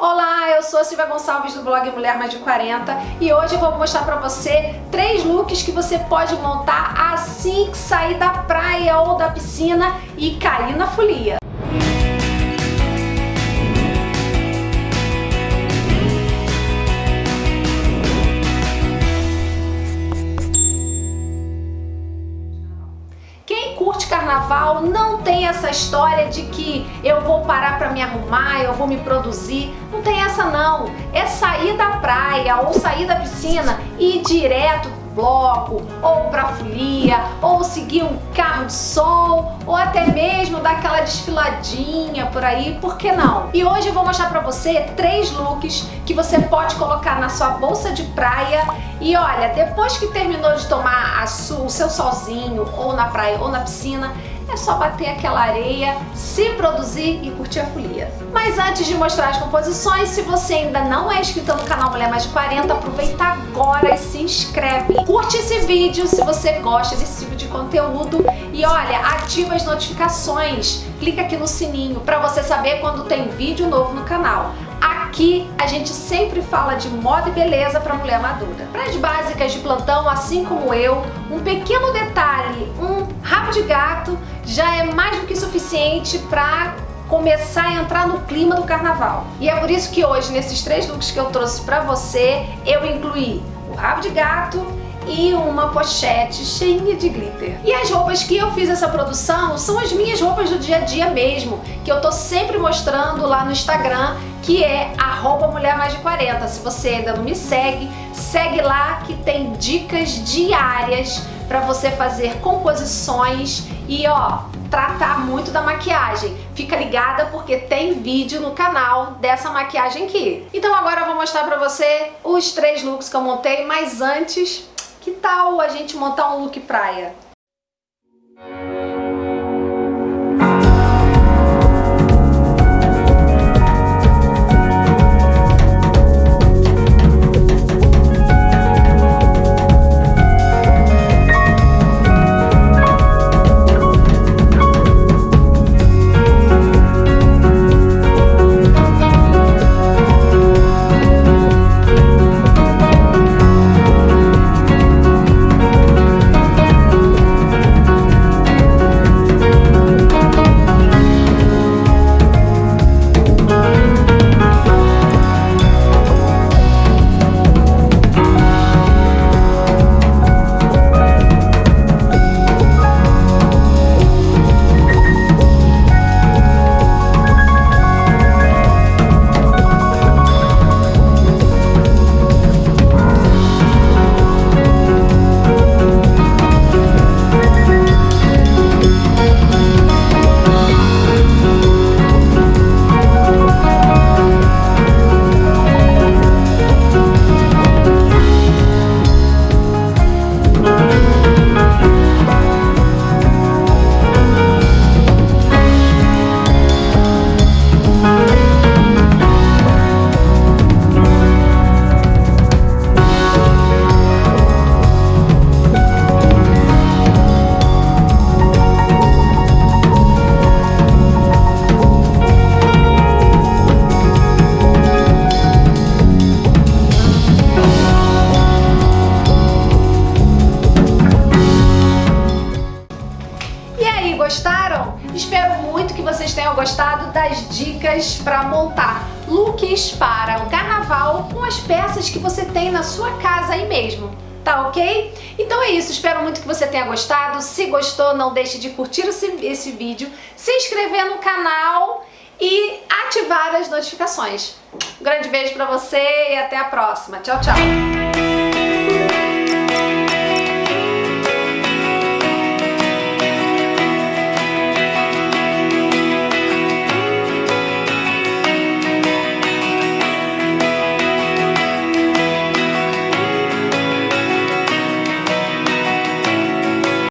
Olá, eu sou a Silvia Gonçalves do blog Mulher Mais de 40 e hoje eu vou mostrar pra você três looks que você pode montar assim que sair da praia ou da piscina e cair na folia. Carnaval não tem essa história de que eu vou parar para me arrumar, eu vou me produzir. Não tem essa não. É sair da praia ou sair da piscina e ir direto bloco, ou pra folia, ou seguir um carro de sol, ou até mesmo dar aquela desfiladinha por aí, por que não? E hoje eu vou mostrar pra você três looks que você pode colocar na sua bolsa de praia e olha, depois que terminou de tomar o seu solzinho, ou na praia ou na piscina, é só bater aquela areia, se produzir e curtir a folia. Mas antes de mostrar as composições, se você ainda não é inscrito no canal Mulher Mais de 40, aproveita agora e se inscreve. Curte esse vídeo se você gosta desse tipo de conteúdo e olha, ativa as notificações, clica aqui no sininho para você saber quando tem vídeo novo no canal. Aqui a gente sempre fala de moda e beleza para mulher madura. Para as básicas de plantão, assim como eu, um pequeno detalhe, um rabo de gato já é mais do que suficiente para começar a entrar no clima do carnaval. E é por isso que hoje, nesses três looks que eu trouxe para você, eu incluí o rabo de gato, e uma pochete cheinha de glitter. E as roupas que eu fiz essa produção são as minhas roupas do dia a dia mesmo, que eu tô sempre mostrando lá no Instagram, que é arroba mulher mais de 40. Se você ainda não me segue, segue lá que tem dicas diárias para você fazer composições e ó, tratar muito da maquiagem. Fica ligada porque tem vídeo no canal dessa maquiagem aqui. Então agora eu vou mostrar pra você os três looks que eu montei, mas antes que tal a gente montar um look praia? Gostaram? Espero muito que vocês tenham gostado das dicas para montar looks para o carnaval com as peças que você tem na sua casa aí mesmo. Tá ok? Então é isso, espero muito que você tenha gostado. Se gostou, não deixe de curtir esse, vídeo, se inscrever no canal e ativar as notificações. Um grande beijo pra você e até a próxima. Tchau, tchau!